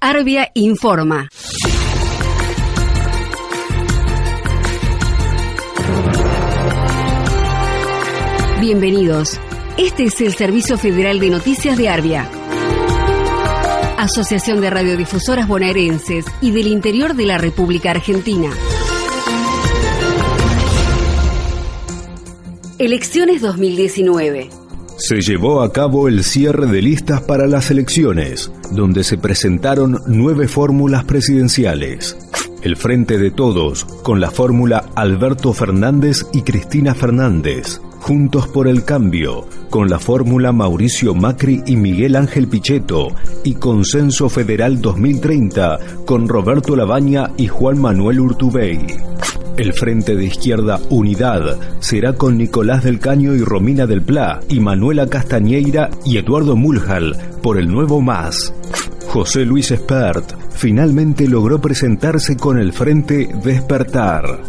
Arbia informa. Bienvenidos. Este es el Servicio Federal de Noticias de Arbia. Asociación de Radiodifusoras Bonaerenses y del Interior de la República Argentina. Elecciones 2019. Se llevó a cabo el cierre de listas para las elecciones, donde se presentaron nueve fórmulas presidenciales. El Frente de Todos, con la fórmula Alberto Fernández y Cristina Fernández. Juntos por el Cambio, con la fórmula Mauricio Macri y Miguel Ángel Pichetto, y Consenso Federal 2030, con Roberto Labaña y Juan Manuel Urtubey. El Frente de Izquierda Unidad será con Nicolás del Caño y Romina del Pla y Manuela Castañeira y Eduardo Muljal por el Nuevo Más. José Luis Espert finalmente logró presentarse con el Frente Despertar.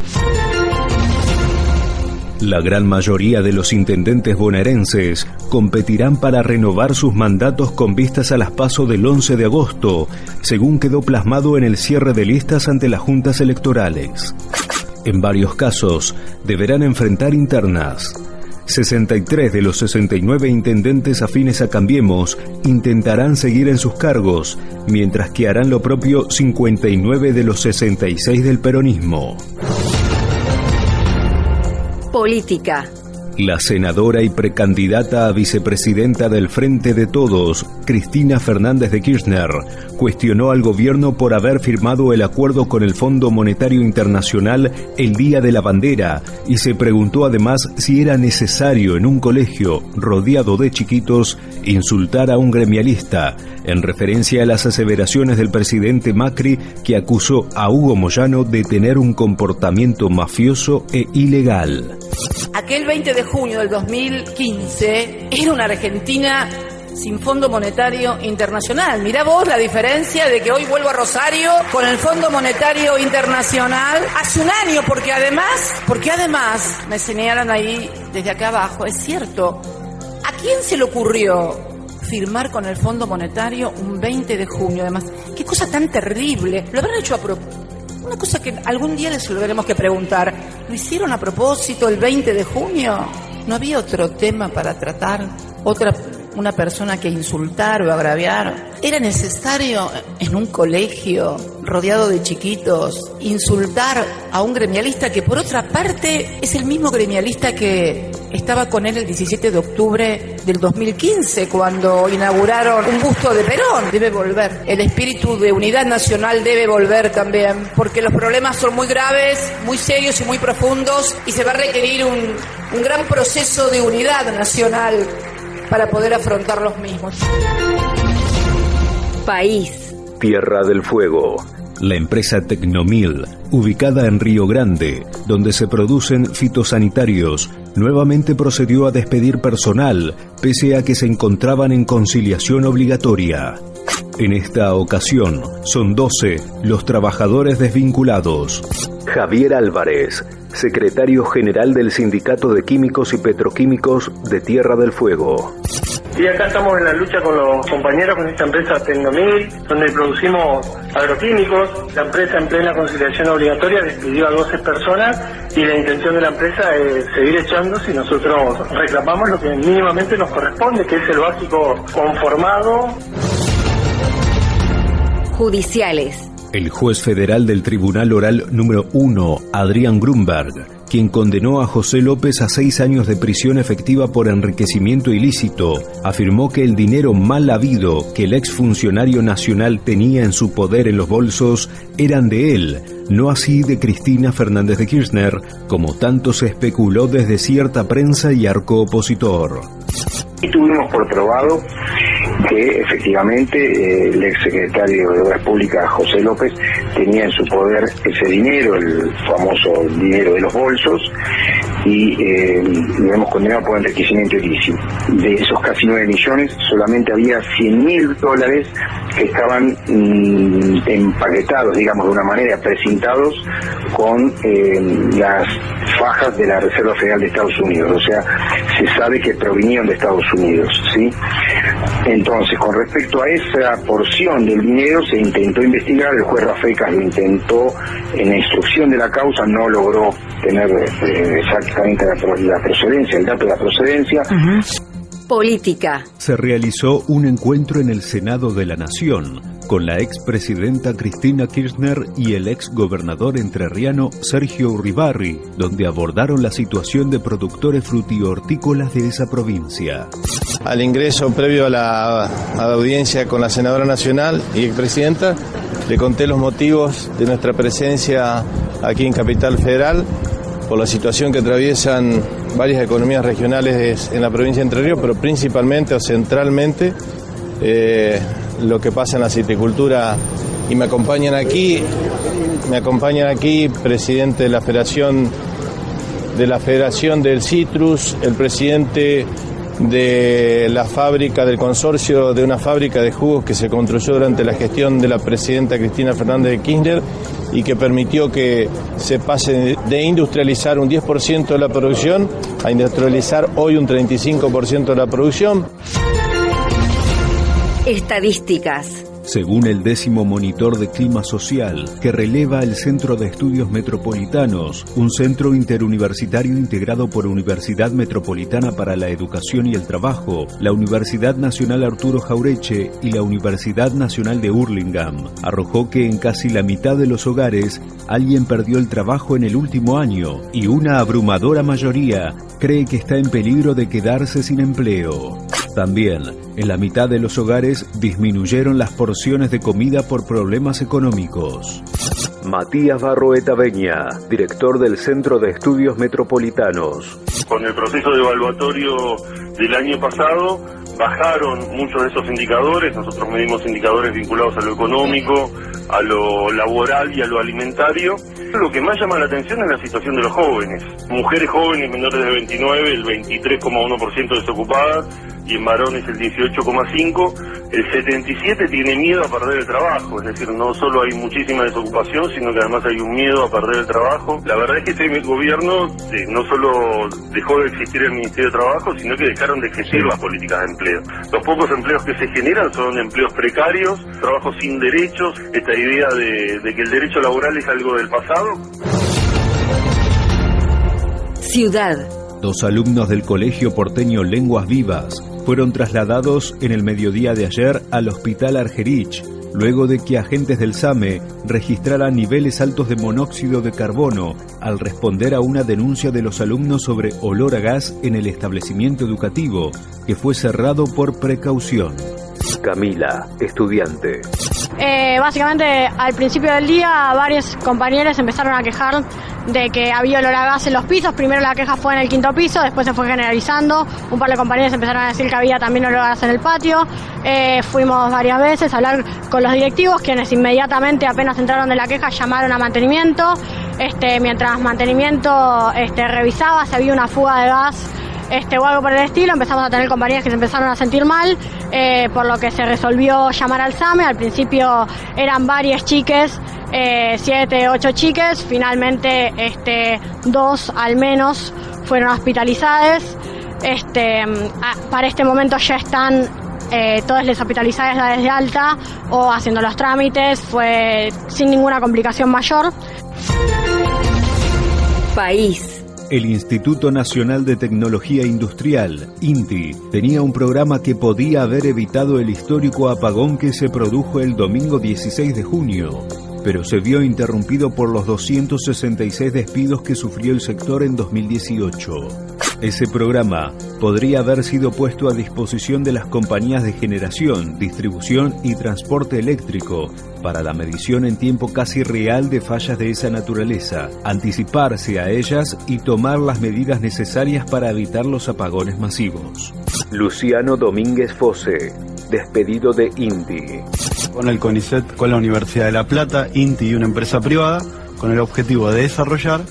La gran mayoría de los intendentes bonaerenses competirán para renovar sus mandatos con vistas a las PASO del 11 de agosto, según quedó plasmado en el cierre de listas ante las juntas electorales. En varios casos, deberán enfrentar internas. 63 de los 69 intendentes afines a Cambiemos intentarán seguir en sus cargos, mientras que harán lo propio 59 de los 66 del peronismo. Política. La senadora y precandidata a vicepresidenta del Frente de Todos, Cristina Fernández de Kirchner, cuestionó al gobierno por haber firmado el acuerdo con el Fondo Monetario Internacional el Día de la Bandera y se preguntó además si era necesario en un colegio rodeado de chiquitos insultar a un gremialista, en referencia a las aseveraciones del presidente Macri que acusó a Hugo Moyano de tener un comportamiento mafioso e ilegal. Aquel 20 de junio del 2015 era una Argentina sin Fondo Monetario Internacional. Mirá vos la diferencia de que hoy vuelvo a Rosario con el Fondo Monetario Internacional hace un año, porque además, porque además me señalan ahí desde acá abajo, es cierto, ¿a quién se le ocurrió firmar con el Fondo Monetario un 20 de junio? Además, qué cosa tan terrible. Lo habrán hecho a propósito. Una cosa que algún día les lo tenemos que preguntar. ¿Lo hicieron a propósito el 20 de junio? ¿No había otro tema para tratar? ¿Otra una persona que insultar o agraviar. Era necesario en un colegio rodeado de chiquitos insultar a un gremialista que por otra parte es el mismo gremialista que estaba con él el 17 de octubre del 2015 cuando inauguraron un busto de Perón. Debe volver. El espíritu de unidad nacional debe volver también porque los problemas son muy graves, muy serios y muy profundos y se va a requerir un, un gran proceso de unidad nacional para poder afrontar los mismos. País. Tierra del Fuego. La empresa Tecnomil, ubicada en Río Grande, donde se producen fitosanitarios, nuevamente procedió a despedir personal, pese a que se encontraban en conciliación obligatoria. En esta ocasión, son 12 los trabajadores desvinculados. Javier Álvarez, secretario general del Sindicato de Químicos y Petroquímicos de Tierra del Fuego. Y acá estamos en la lucha con los compañeros con esta empresa Tecnomil, donde producimos agroquímicos. La empresa en plena conciliación obligatoria despidió a 12 personas y la intención de la empresa es seguir echando si nosotros reclamamos lo que mínimamente nos corresponde, que es el básico conformado. Judiciales. El juez federal del Tribunal Oral número 1, Adrián Grunberg, quien condenó a José López a seis años de prisión efectiva por enriquecimiento ilícito, afirmó que el dinero mal habido que el exfuncionario nacional tenía en su poder en los bolsos eran de él, no así de Cristina Fernández de Kirchner, como tanto se especuló desde cierta prensa y arco opositor. Y tuvimos por probado que efectivamente eh, el exsecretario de Obras Públicas, José López, tenía en su poder ese dinero, el famoso dinero de los bolsos, y eh, lo hemos condenado por enriquecimiento ilícito. De esos casi 9 millones, solamente había 100 mil dólares que estaban mm, empaquetados, digamos, de una manera, precintados con eh, las fajas de la Reserva Federal de Estados Unidos. O sea, se sabe que provenían de Estados Unidos, ¿sí? Entonces, con respecto a esa porción del dinero, se intentó investigar, el juez Rafecas lo intentó en la instrucción de la causa, no logró tener eh, exactamente la, procedencia, el dato de la procedencia. Política. Se realizó un encuentro en el Senado de la Nación con la expresidenta Cristina Kirchner y el ex gobernador entrerriano Sergio Uribarri, donde abordaron la situación de productores frutihortícolas de esa provincia. Al ingreso previo a la, audiencia con la senadora nacional y expresidenta, le conté los motivos de nuestra presencia aquí en Capital Federal por la situación que atraviesan varias economías regionales en la provincia de Entre Ríos, pero principalmente o centralmente eh, lo que pasa en la citicultura y me acompañan aquí, me acompañan aquí presidente de la Federación de la Federación del Citrus, el presidente de la fábrica del consorcio de una fábrica de jugos que se construyó durante la gestión de la presidenta Cristina Fernández de Kirchner y que permitió que se pase de industrializar un 10% de la producción a industrializar hoy un 35% de la producción. Estadísticas. Según el décimo monitor de clima social que releva el Centro de Estudios Metropolitanos, un centro interuniversitario integrado por Universidad Metropolitana para la Educación y el Trabajo, la Universidad Nacional Arturo Jaureche y la Universidad Nacional de Hurlingham, arrojó que en casi la mitad de los hogares alguien perdió el trabajo en el último año y una abrumadora mayoría cree que está en peligro de quedarse sin empleo. También, en la mitad de los hogares disminuyeron las porciones de comida por problemas económicos. Matías Barroeta Beña, director del Centro de Estudios Metropolitanos. Con el proceso de evaluatorio del año pasado, bajaron muchos de esos indicadores, nosotros medimos indicadores vinculados a lo económico, a lo laboral y a lo alimentario. Lo que más llama la atención es la situación de los jóvenes. Mujeres jóvenes menores de 29, el 23,1% desocupadas, y en varones el 18,5%. El 77% tiene miedo a perder el trabajo, es decir, no solo hay muchísima desocupación, sino que además hay un miedo a perder el trabajo. La verdad es que este gobierno eh, no solo dejó de existir el Ministerio de Trabajo, sino que dejaron de existir las políticas de empleo. Los pocos empleos que se generan son empleos precarios, trabajos sin derechos, esta idea de, de que el derecho laboral es algo del pasado. Ciudad. Dos alumnos del Colegio Porteño Lenguas Vivas fueron trasladados en el mediodía de ayer al Hospital Argerich, luego de que agentes del SAME registraran niveles altos de monóxido de carbono al responder a una denuncia de los alumnos sobre olor a gas en el establecimiento educativo, que fue cerrado por precaución. Camila, estudiante. Eh, básicamente, al principio del día, varios compañeros empezaron a quejar de que había olor a gas en los pisos. Primero la queja fue en el quinto piso, después se fue generalizando. Un par de compañeros empezaron a decir que había también olor a gas en el patio. Eh, fuimos varias veces a hablar con los directivos, quienes inmediatamente, apenas entraron de la queja, llamaron a mantenimiento. Este, mientras mantenimiento este, revisaba si había una fuga de gas este, o algo por el estilo, empezamos a tener compañías que se empezaron a sentir mal, eh, por lo que se resolvió llamar al SAME. Al principio eran varias chiques, eh, siete, ocho chiques, finalmente este, dos al menos fueron hospitalizadas. Este, para este momento ya están eh, todas las hospitalizadas desde alta o haciendo los trámites, fue sin ninguna complicación mayor. País. El Instituto Nacional de Tecnología Industrial, INTI, tenía un programa que podía haber evitado el histórico apagón que se produjo el domingo 16 de junio, pero se vio interrumpido por los 266 despidos que sufrió el sector en 2018. Ese programa podría haber sido puesto a disposición de las compañías de generación, distribución y transporte eléctrico para la medición en tiempo casi real de fallas de esa naturaleza, anticiparse a ellas y tomar las medidas necesarias para evitar los apagones masivos. Luciano Domínguez Fose, despedido de INTI. Con el CONICET, con la Universidad de La Plata, INTI y una empresa privada, con el objetivo de desarrollar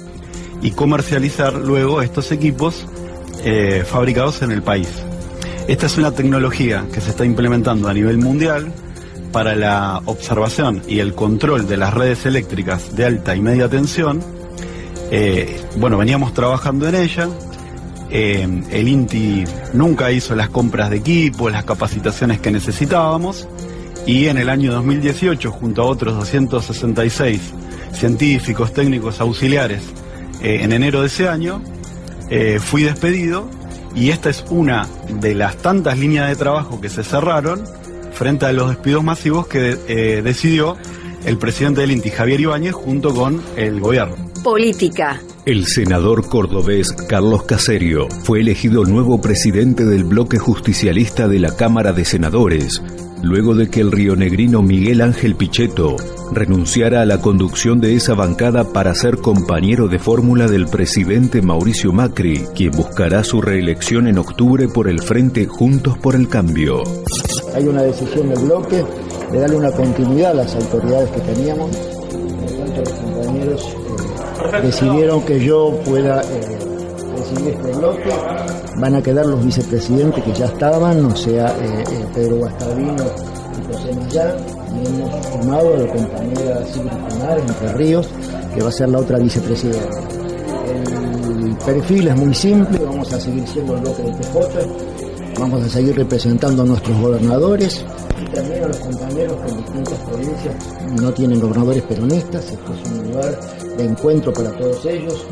y comercializar luego estos equipos eh, fabricados en el país. Esta es una tecnología que se está implementando a nivel mundial para la observación y el control de las redes eléctricas de alta y media tensión. Eh, bueno, veníamos trabajando en ella Eh, el INTI nunca hizo las compras de equipo, las capacitaciones que necesitábamos y en el año 2018, junto a otros 266 científicos, técnicos, auxiliares, eh, en enero de ese año, eh, fui despedido y esta es una de las tantas líneas de trabajo que se cerraron frente a los despidos masivos que eh, decidió el presidente del INTI, Javier Ibáñez, junto con el gobierno. Política. El senador cordobés Carlos Caserio fue elegido nuevo presidente del bloque justicialista de la Cámara de Senadores, luego de que el rionegrino Miguel Ángel Pichetto renunciara a la conducción de esa bancada para ser compañero de fórmula del presidente Mauricio Macri, quien buscará su reelección en octubre por el Frente Juntos por el Cambio. Hay una decisión del bloque de darle una continuidad a las autoridades que teníamos. Por tanto, los compañeros eh, decidieron que yo pueda eh, presidir este bloque. Van a quedar los vicepresidentes que ya estaban, o sea, eh, eh, Pedro Guastavino y José Millán. Y hemos formado a la compañera Silvia Pinares, Entre Ríos, que va a ser la otra vicepresidenta. El perfil es muy simple, vamos a seguir siendo el bloque del PJ, vamos a seguir representando a nuestros gobernadores y también a los compañeros que en distintas provincias no tienen gobernadores peronistas, esto es un lugar de encuentro para todos ellos.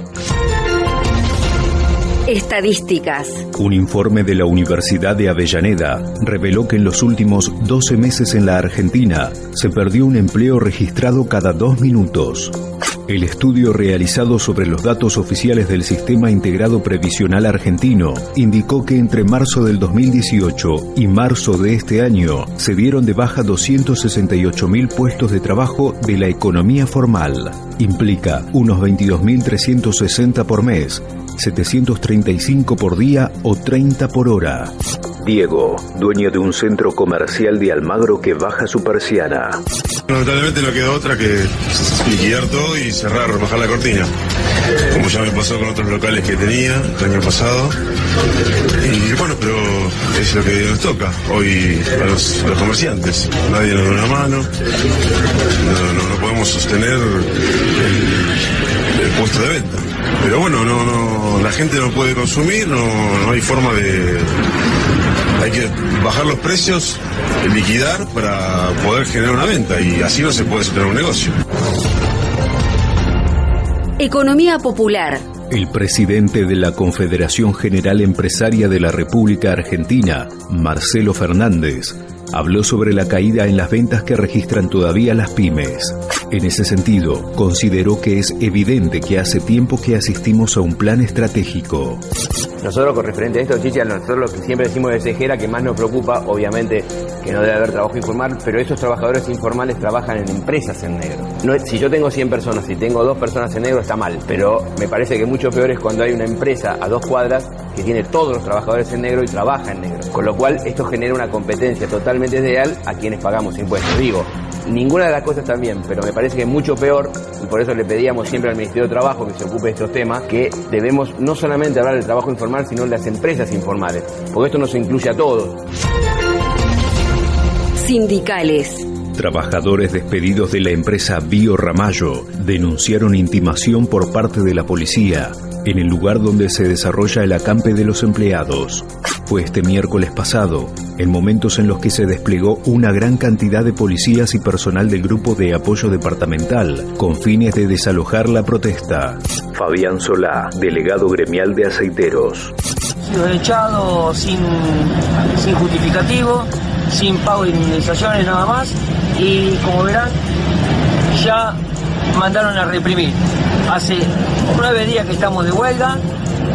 Estadísticas. Un informe de la Universidad de Avellaneda reveló que en los últimos 12 meses en la Argentina se perdió un empleo registrado cada dos minutos. El estudio realizado sobre los datos oficiales del Sistema Integrado Previsional Argentino indicó que entre marzo del 2018 y marzo de este año se dieron de baja 268.000 puestos de trabajo de la economía formal. Implica unos 22.360 por mes 735 por día o 30 por hora. Diego, dueño de un centro comercial de Almagro que baja su persiana. Lamentablemente no queda otra que liquidar todo y cerrar, bajar la cortina. Como ya me pasó con otros locales que tenía el año pasado. Y bueno, pero es lo que nos toca hoy a los, a los comerciantes. Nadie nos da una mano. No, no, no podemos sostener el, el puesto de venta. Pero bueno, no, no, la gente no puede consumir, no, no hay forma de. Hay que bajar los precios, liquidar para poder generar una venta y así no se puede sostener un negocio. Economía popular. El presidente de la Confederación General Empresaria de la República Argentina, Marcelo Fernández, habló sobre la caída en las ventas que registran todavía las pymes. En ese sentido, consideró que es evidente que hace tiempo que asistimos a un plan estratégico. Nosotros con referente a esto, Chicha, nosotros lo que siempre decimos de Cejera que más nos preocupa, obviamente que no debe haber trabajo informal, pero esos trabajadores informales trabajan en empresas en negro. Si yo tengo 100 personas, si tengo dos personas en negro está mal, pero me parece que mucho peor es cuando hay una empresa a dos cuadras que tiene todos los trabajadores en negro y trabaja en negro. Con lo cual esto genera una competencia totalmente desleal a quienes pagamos impuestos. Digo, ninguna de las cosas está bien, pero me parece que es mucho peor, y por eso le pedíamos siempre al Ministerio de Trabajo que se ocupe de estos temas, que debemos no solamente hablar del trabajo informal, sino de las empresas informales, porque esto nos incluye a todos. Sindicales. Trabajadores despedidos de la empresa Bio Ramallo denunciaron intimación por parte de la policía en el lugar donde se desarrolla el acampe de los empleados. Fue este miércoles pasado, en momentos en los que se desplegó una gran cantidad de policías y personal del grupo de apoyo departamental con fines de desalojar la protesta. Fabián Solá, delegado gremial de aceiteros. sido echado sin, sin justificativo, sin pago de indemnizaciones nada más y como verán ya mandaron a reprimir. Hace nueve días que estamos de huelga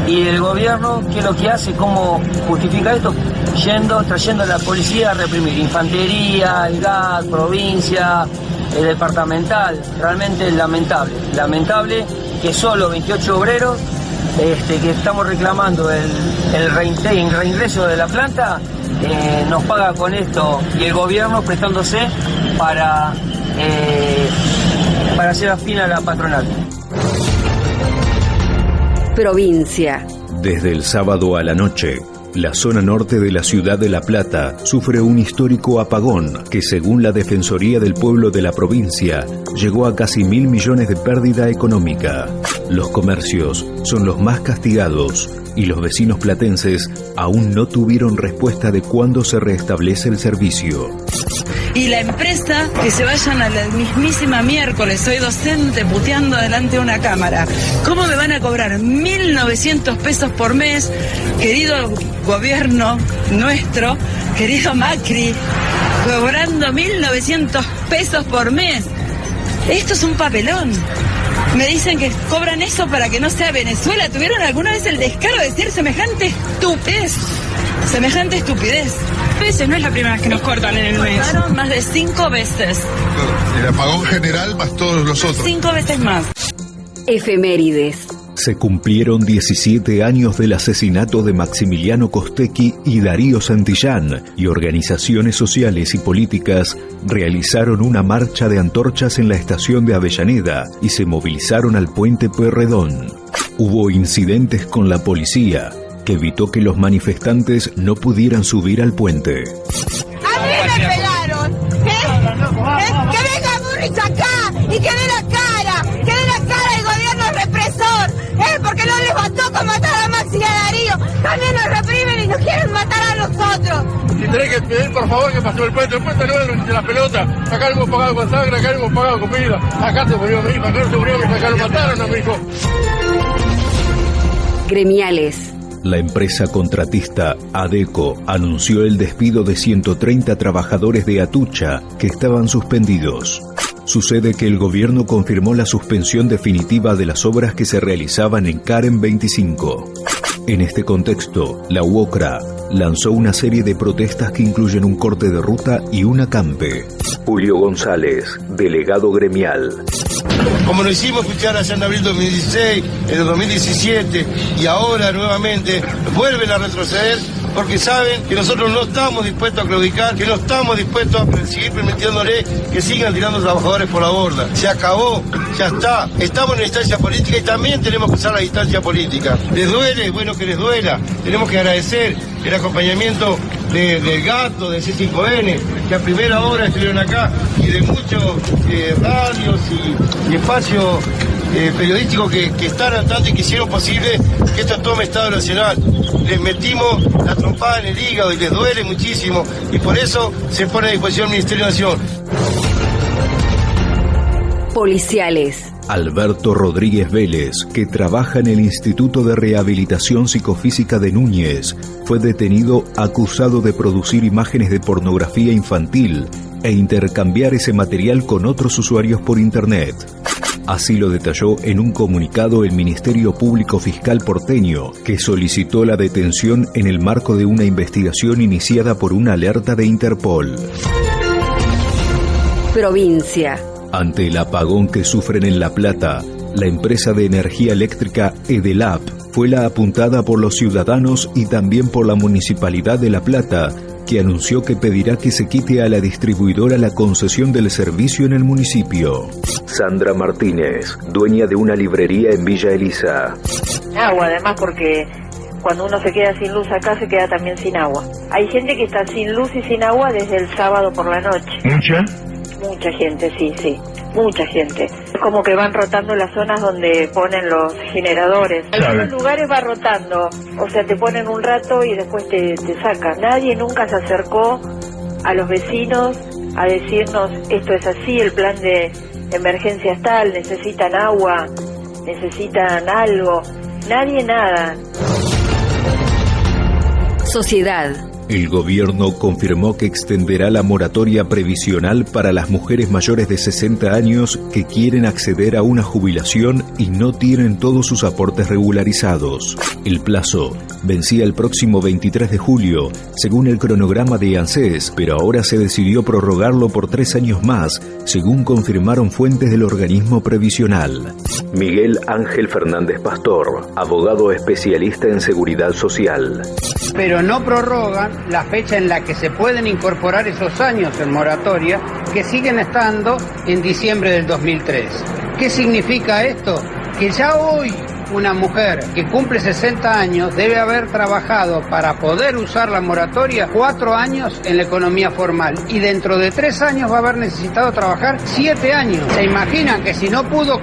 y el gobierno, ¿qué es lo que hace? ¿Cómo justifica esto? Yendo, trayendo a la policía a reprimir. Infantería, el GAT, provincia, el departamental. Realmente lamentable. Lamentable que solo 28 obreros este, que estamos reclamando el, el reingreso de la planta, eh, nos paga con esto y el gobierno prestándose para, eh, para hacer afín a la patronal. Provincia. Desde el sábado a la noche, La zona norte de la ciudad de La Plata sufre un histórico apagón que según la Defensoría del Pueblo de la provincia llegó a casi mil millones de pérdida económica. Los comercios son los más castigados y los vecinos platenses aún no tuvieron respuesta de cuándo se restablece el servicio. Y la empresa, que se vayan a la mismísima miércoles, soy docente puteando delante de una cámara. ¿Cómo me van a cobrar 1.900 pesos por mes, querido gobierno nuestro, querido Macri, cobrando 1.900 pesos por mes? Esto es un papelón. Me dicen que cobran eso para que no sea Venezuela. ¿Tuvieron alguna vez el descaro de decir semejante estupidez? Semejante estupidez. Veces, no es la primera vez que nos cortan en el mes. Cortaron más de cinco veces. El apagón general más todos los otros. Cinco veces más. Efemérides. Se cumplieron 17 años del asesinato de Maximiliano Costecchi y Darío Santillán y organizaciones sociales y políticas realizaron una marcha de antorchas en la estación de Avellaneda y se movilizaron al puente Pueyrredón. Hubo incidentes con la policía que evitó que los manifestantes no pudieran subir al puente. A mí me pegaron. ¿eh? ¿Eh? Que venga Burrich acá y que dé la cara. Que dé la cara el gobierno represor. ¿eh? Porque no les bastó con matar a Maxi y a Darío. También nos reprimen y nos quieren matar a nosotros. Si tenés que pedir por favor que pasó el puente, el puente no es de la pelota. Acá hemos pagado con sangre, acá hemos pagado con vida. Acá se murió mi hijo, acá se murió mi hijo, acá lo mataron a mi hijo. Gremiales. La empresa contratista ADECO anunció el despido de 130 trabajadores de Atucha que estaban suspendidos. Sucede que el gobierno confirmó la suspensión definitiva de las obras que se realizaban en Karen 25. En este contexto, la UOCRA lanzó una serie de protestas que incluyen un corte de ruta y un acampe. Julio González, delegado gremial. Como lo hicimos escuchar allá en abril 2016, en el 2017 y ahora nuevamente vuelven a retroceder porque saben que nosotros no estamos dispuestos a claudicar, que no estamos dispuestos a seguir permitiéndole que sigan tirando trabajadores por la borda. Se acabó, ya está. Estamos en la instancia política y también tenemos que usar la distancia política. ¿Les duele? Bueno, que les duela. Tenemos que agradecer el acompañamiento de, del gato, del C5N, que a primera hora estuvieron acá, de muchos eh, radios y, espacios eh, periodísticos que, están al tanto y que hicieron posible que esto tome Estado Nacional. Les metimos la trompada en el hígado y les duele muchísimo, y por eso se pone a disposición el Ministerio de Nación. Policiales. Alberto Rodríguez Vélez, que trabaja en el Instituto de Rehabilitación Psicofísica de Núñez, fue detenido acusado de producir imágenes de pornografía infantil e intercambiar ese material con otros usuarios por Internet. Así lo detalló en un comunicado el Ministerio Público Fiscal porteño, que solicitó la detención en el marco de una investigación iniciada por una alerta de Interpol. Provincia. Ante el apagón que sufren en La Plata, la empresa de energía eléctrica Edelap fue la apuntada por los ciudadanos y también por la Municipalidad de La Plata, que anunció que pedirá que se quite a la distribuidora la concesión del servicio en el municipio. Sandra Martínez, dueña de una librería en Villa Elisa. Agua, además porque cuando uno se queda sin luz acá se queda también sin agua. Hay gente que está sin luz y sin agua desde el sábado por la noche. ¿Mucha? Mucha gente, sí, sí. Mucha gente. Es como que van rotando las zonas donde ponen los generadores. En algunos lugares va rotando. O sea, te ponen un rato y después te, te sacan. Nadie nunca se acercó a los vecinos a decirnos esto es así, el plan de emergencia es tal, necesitan agua, necesitan algo. Nadie nada. Sociedad. El gobierno confirmó que extenderá la moratoria previsional para las mujeres mayores de 60 años que quieren acceder a una jubilación y no tienen todos sus aportes regularizados. El plazo vencía el próximo 23 de julio, según el cronograma de ANSES, pero ahora se decidió prorrogarlo por tres años más, según confirmaron fuentes del organismo previsional. Miguel Ángel Fernández Pastor, abogado especialista en seguridad social. Pero no prorrogan la fecha en la que se pueden incorporar esos años en moratoria que siguen estando en diciembre del 2003. ¿Qué significa esto? Que ya hoy una mujer que cumple 60 años debe haber trabajado para poder usar la moratoria cuatro años en la economía formal y dentro de tres años va a haber necesitado trabajar siete años. ¿Se imaginan que si no pudo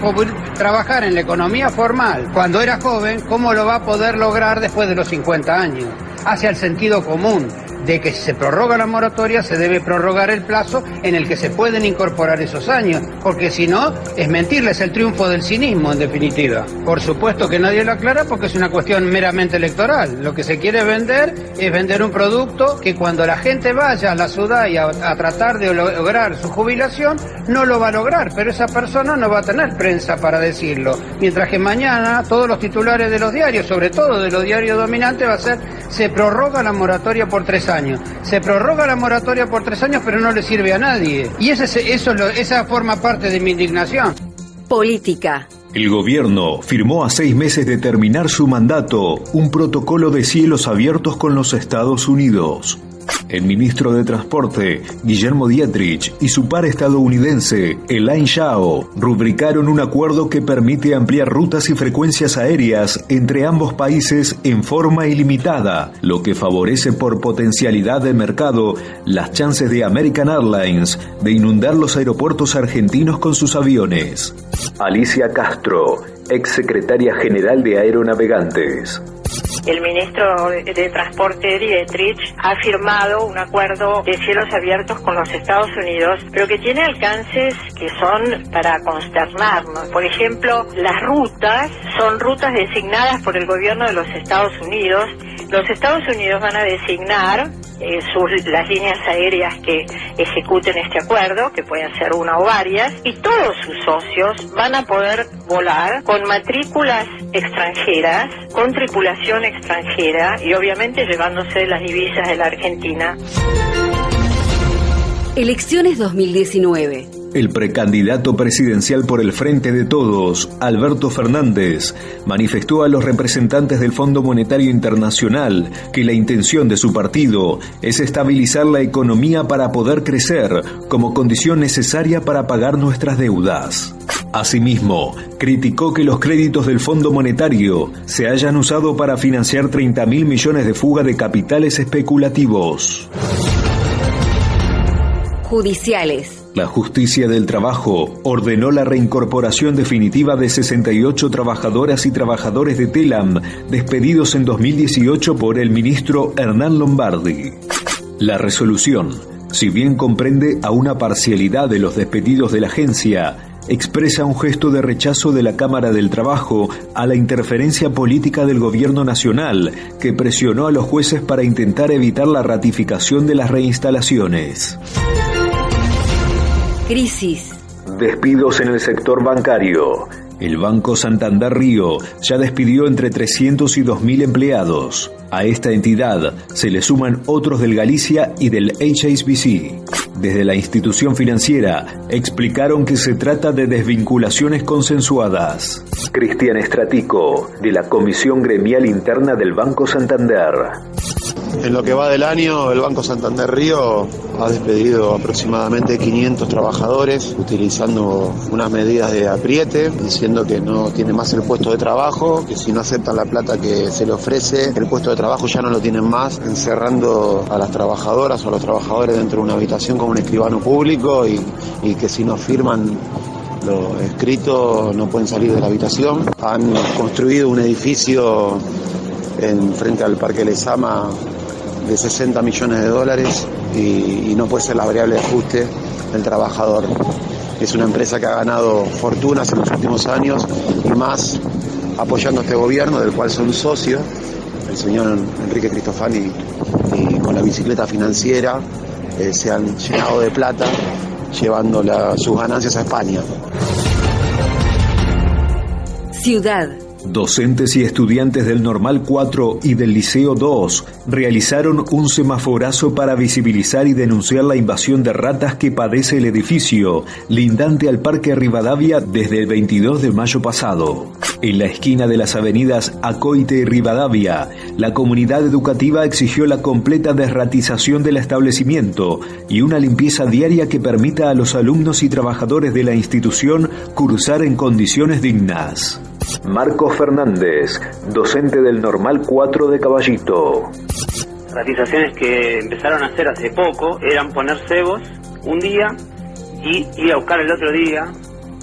trabajar en la economía formal cuando era joven, cómo lo va a poder lograr después de los 50 años? Hacia el sentido común de que si se prorroga la moratoria se debe prorrogar el plazo en el que se pueden incorporar esos años, porque si no es mentirles el triunfo del cinismo en definitiva. Por supuesto que nadie lo aclara porque es una cuestión meramente electoral. Lo que se quiere vender es vender un producto que cuando la gente vaya a la ciudad y a, tratar de lograr su jubilación no lo va a lograr, pero esa persona no va a tener prensa para decirlo. Mientras que mañana todos los titulares de los diarios, sobre todo de los diarios dominantes, va a ser se prorroga la moratoria por tres años. Se prorroga la moratoria por tres años, pero no le sirve a nadie. Y ese, eso, esa forma parte de mi indignación. Política. El gobierno firmó a seis meses de terminar su mandato un protocolo de cielos abiertos con los Estados Unidos. El ministro de Transporte, Guillermo Dietrich, y su par estadounidense, Elaine Shao, rubricaron un acuerdo que permite ampliar rutas y frecuencias aéreas entre ambos países en forma ilimitada, lo que favorece por potencialidad de mercado las chances de American Airlines de inundar los aeropuertos argentinos con sus aviones. Alicia Castro, ex secretaria general de Aeronavegantes el ministro de Transporte Dietrich ha firmado un acuerdo de cielos abiertos con los Estados Unidos, pero que tiene alcances que son para consternarnos. Por ejemplo, las rutas son rutas designadas por el gobierno de los Estados Unidos. Los Estados Unidos van a designar eh, las líneas aéreas que ejecuten este acuerdo, que pueden ser una o varias, y todos sus socios van a poder volar con matrículas extranjeras, con tripulación extranjera y obviamente llevándose las divisas de la Argentina. Elecciones 2019. El precandidato presidencial por el Frente de Todos, Alberto Fernández, manifestó a los representantes del Fondo Monetario Internacional que la intención de su partido es estabilizar la economía para poder crecer como condición necesaria para pagar nuestras deudas. Asimismo, criticó que los créditos del Fondo Monetario se hayan usado para financiar 30 mil millones de fuga de capitales especulativos. Judiciales. La justicia del trabajo ordenó la reincorporación definitiva de 68 trabajadoras y trabajadores de Telam despedidos en 2018 por el ministro Hernán Lombardi. La resolución, si bien comprende a una parcialidad de los despedidos de la agencia, expresa un gesto de rechazo de la Cámara del Trabajo a la interferencia política del gobierno nacional, que presionó a los jueces para intentar evitar la ratificación de las reinstalaciones. Crisis. Despidos en el sector bancario. El Banco Santander Río ya despidió entre 300 y 2.000 empleados. A esta entidad se le suman otros del Galicia y del HSBC. Desde la institución financiera explicaron que se trata de desvinculaciones consensuadas. Cristian Estratico, de la Comisión Gremial Interna del Banco Santander. En lo que va del año, el Banco Santander Río ha despedido aproximadamente 500 trabajadores utilizando unas medidas de apriete, diciendo que no tiene más el puesto de trabajo, que si no aceptan la plata que se le ofrece, el puesto de trabajo ya no lo tienen más, encerrando a las trabajadoras o a los trabajadores dentro de una habitación como un escribano público y, y que si no firman lo escrito no pueden salir de la habitación. Han construido un edificio en frente al Parque Lesama de 60 millones de dólares y, no puede ser la variable de ajuste del trabajador. Es una empresa que ha ganado fortunas en los últimos años y más apoyando a este gobierno del cual son socios, el señor Enrique Cristofani y con la bicicleta financiera eh, se han llenado de plata llevando sus ganancias a España. Ciudad Docentes y estudiantes del Normal 4 y del Liceo 2 realizaron un semaforazo para visibilizar y denunciar la invasión de ratas que padece el edificio, lindante al Parque Rivadavia desde el 22 de mayo pasado. En la esquina de las avenidas Acoite y Rivadavia, la comunidad educativa exigió la completa desratización del establecimiento y una limpieza diaria que permita a los alumnos y trabajadores de la institución cursar en condiciones dignas. Marcos Fernández, docente del Normal 4 de Caballito. Ratizaciones que empezaron a hacer hace poco eran poner cebos un día y ir a buscar el otro día,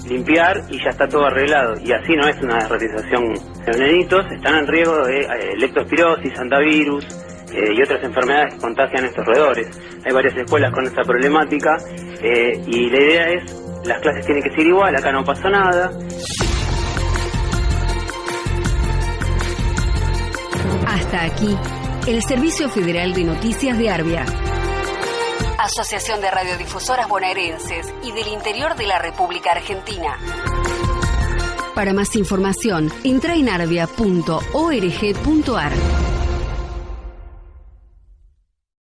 limpiar y ya está todo arreglado. Y así no es una ratización. Los nenitos están en riesgo de eh, leptospirosis, antivirus eh, y otras enfermedades que contagian estos roedores. Hay varias escuelas con esta problemática eh, y la idea es, las clases tienen que ser igual, acá no pasa nada. Hasta aquí, el Servicio Federal de Noticias de Arbia. Asociación de Radiodifusoras Bonaerenses y del Interior de la República Argentina. Para más información, entra en arbia.org.ar.